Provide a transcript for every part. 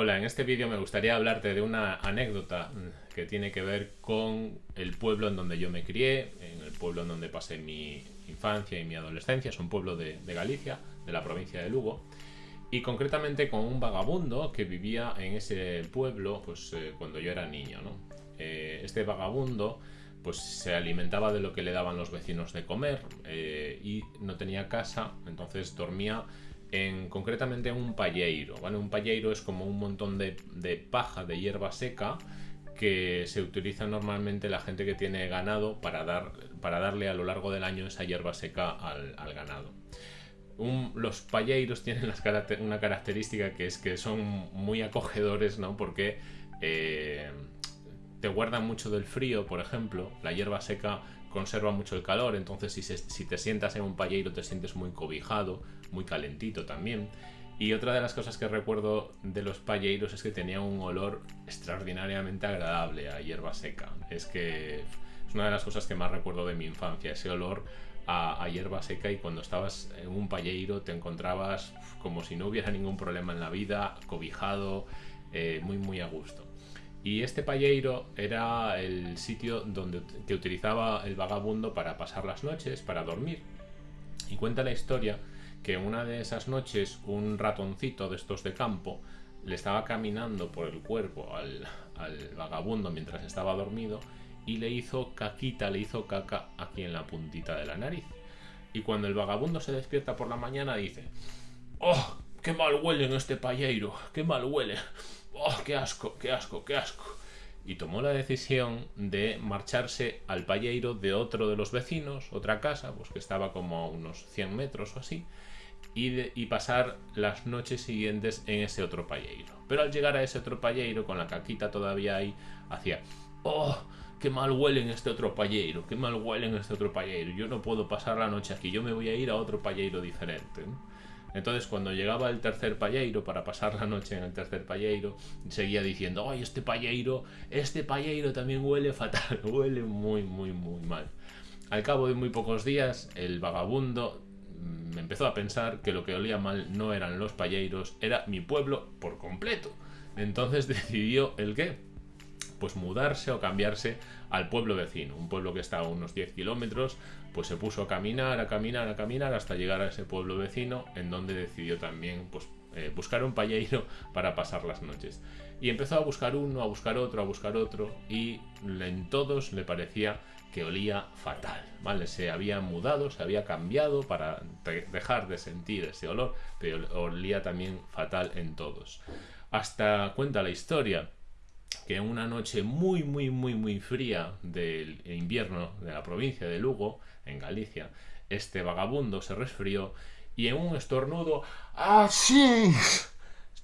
Hola, en este vídeo me gustaría hablarte de una anécdota mm, que tiene que ver con el pueblo en donde yo me crié, en el pueblo en donde pasé mi infancia y mi adolescencia, es un pueblo de, Galicia, de la provincia de Lugo, y concretamente con un vagabundo que vivía en ese pueblo pues, eh, cuando yo era niño. ¿no? Eh, este vagabundo pues se alimentaba de lo que le daban los vecinos de comer eh, y no tenía casa, entonces dormía en, concretamente en un palleiro. Un palleiro es como un montón de, paja, de hierba seca, que se utiliza normalmente la gente que tiene ganado para, dar, para darle a lo largo del año esa hierba seca al, ganado. los palleiros tienen una característica que es que son muy acogedores, ¿no? Porque eh, te guardan mucho del frío, por ejemplo. La hierba seca conserva mucho el calor, entonces si, te sientas en un palleiro te sientes muy cobijado, muy calentito también. Y otra de las cosas que recuerdo de los palleiros es que tenía un olor extraordinariamente agradable a hierba seca. Es que es una de las cosas que más recuerdo de mi infancia, ese olor a, hierba seca y cuando estabas en un palleiro te encontrabas como si no hubiera ningún problema en la vida, cobijado, eh, muy muy a gusto. Y este palleiro era el sitio donde, que utilizaba el vagabundo para pasar las noches, para dormir. Y cuenta la historia que una de esas noches un ratoncito de estos de campo le estaba caminando por el cuerpo al, vagabundo mientras estaba dormido y le hizo caquita, le hizo caca aquí en la puntita de la nariz. Y cuando el vagabundo se despierta por la mañana dice, ¡Oh! ¡Qué mal huele en este palleiro! ¡Qué mal huele! ¡Oh! ¡Qué asco! ¡Qué asco! ¡Qué asco! Y tomó la decisión de marcharse al palleiro de otro de los vecinos, otra casa, pues que estaba como a unos 100 metros o así, y, pasar las noches siguientes en ese otro palleiro. Pero al llegar a ese otro palleiro, con la caquita todavía ahí, hacía, ¡Oh! ¡Qué mal huele en este otro palleiro! ¡Qué mal huele en este otro palleiro! Yo no puedo pasar la noche aquí, yo me voy a ir a otro palleiro diferente. Entonces, cuando llegaba el tercer palleiro para pasar la noche en el tercer palleiro, seguía diciendo: ¡Ay, este palleiro, este palleiro también huele fatal! huele muy, muy, muy mal. Al cabo de muy pocos días, el vagabundo me empezó a pensar que lo que olía mal no eran los palleiros, era mi pueblo por completo. Entonces decidió el qué? Pues mudarse o cambiarse al pueblo vecino, un pueblo que está a unos 10 kilómetros, pues se puso a caminar, a caminar, a caminar hasta llegar a ese pueblo vecino, en donde decidió también pues, eh, buscar un palleiro para pasar las noches. Y empezó a buscar uno, a buscar otro, a buscar otro, y en todos le parecía que olía fatal, ¿vale? Se había mudado, se había cambiado para dejar de sentir ese olor, pero olía también fatal en todos. Hasta cuenta la historia que en una noche muy, muy, muy, muy fría del invierno de la provincia de Lugo, en Galicia, este vagabundo se resfrió y en un estornudo así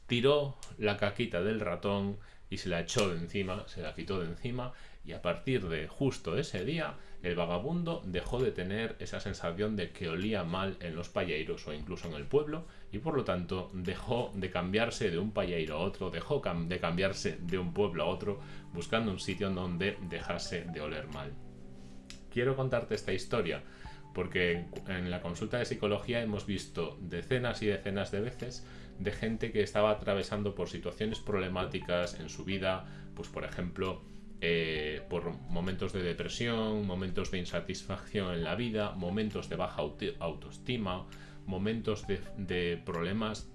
tiró la caquita del ratón y se la echó de encima, se la quitó de encima y a partir de justo ese día el vagabundo dejó de tener esa sensación de que olía mal en los palleiros o incluso en el pueblo y por lo tanto dejó de cambiarse de un palleiro a otro, dejó de cambiarse de un pueblo a otro buscando un sitio en donde dejase de oler mal. Quiero contarte esta historia porque en la consulta de psicología hemos visto decenas y decenas de veces de gente que estaba atravesando por situaciones problemáticas en su vida, pues por ejemplo, eh, por momentos de depresión, momentos de insatisfacción en la vida, momentos de baja autoestima, momentos de, problemas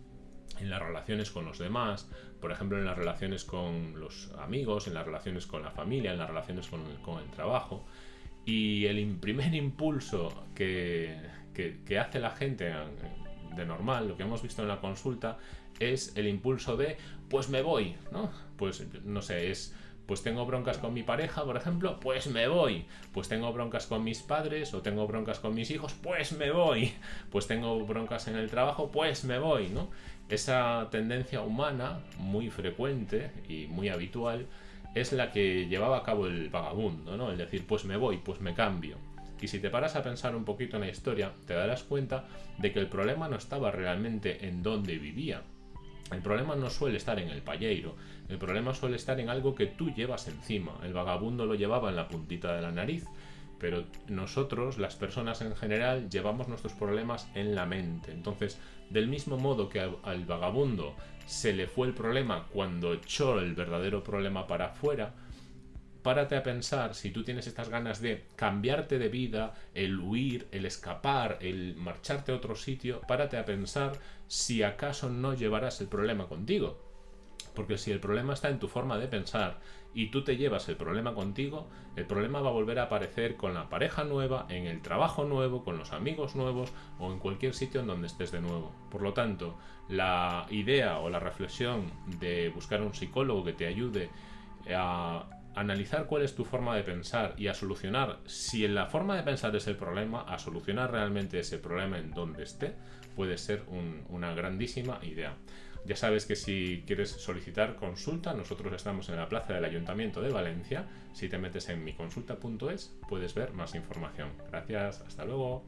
en las relaciones con los demás, por ejemplo en las relaciones con los amigos, en las relaciones con la familia, en las relaciones con el trabajo. Y el primer impulso que, hace la gente de normal, lo que hemos visto en la consulta, es el impulso de, pues me voy, ¿no? Pues no sé, es, pues tengo broncas con mi pareja, por ejemplo, pues me voy. Pues tengo broncas con mis padres o tengo broncas con mis hijos, pues me voy. Pues tengo broncas en el trabajo, pues me voy, ¿no? Esa tendencia humana muy frecuente y muy habitual es la que llevaba a cabo el vagabundo, ¿no? El decir, pues me voy, pues me cambio. Y si te paras a pensar un poquito en la historia, te darás cuenta de que el problema no estaba realmente en dónde vivía. El problema no suele estar en el palleiro, el problema suele estar en algo que tú llevas encima. El vagabundo lo llevaba en la puntita de la nariz pero nosotros, las personas en general, llevamos nuestros problemas en la mente. Entonces, del mismo modo que al, vagabundo se le fue el problema cuando echó el verdadero problema para afuera, párate a pensar si tú tienes estas ganas de cambiarte de vida, el huir, el escapar, el marcharte a otro sitio, párate a pensar si acaso no llevarás el problema contigo. Porque si el problema está en tu forma de pensar y tú te llevas el problema contigo, el problema va a volver a aparecer con la pareja nueva, en el trabajo nuevo, con los amigos nuevos o en cualquier sitio en donde estés de nuevo. Por lo tanto, la idea o la reflexión de buscar un psicólogo que te ayude a analizar cuál es tu forma de pensar y a solucionar, si en la forma de pensar es el problema, a solucionar realmente ese problema en donde esté, puede ser una grandísima idea. Ya sabes que si quieres solicitar consulta, nosotros estamos en la plaza del Ayuntamiento de Valencia. Si te metes en miconsulta.es puedes ver más información. Gracias, hasta luego.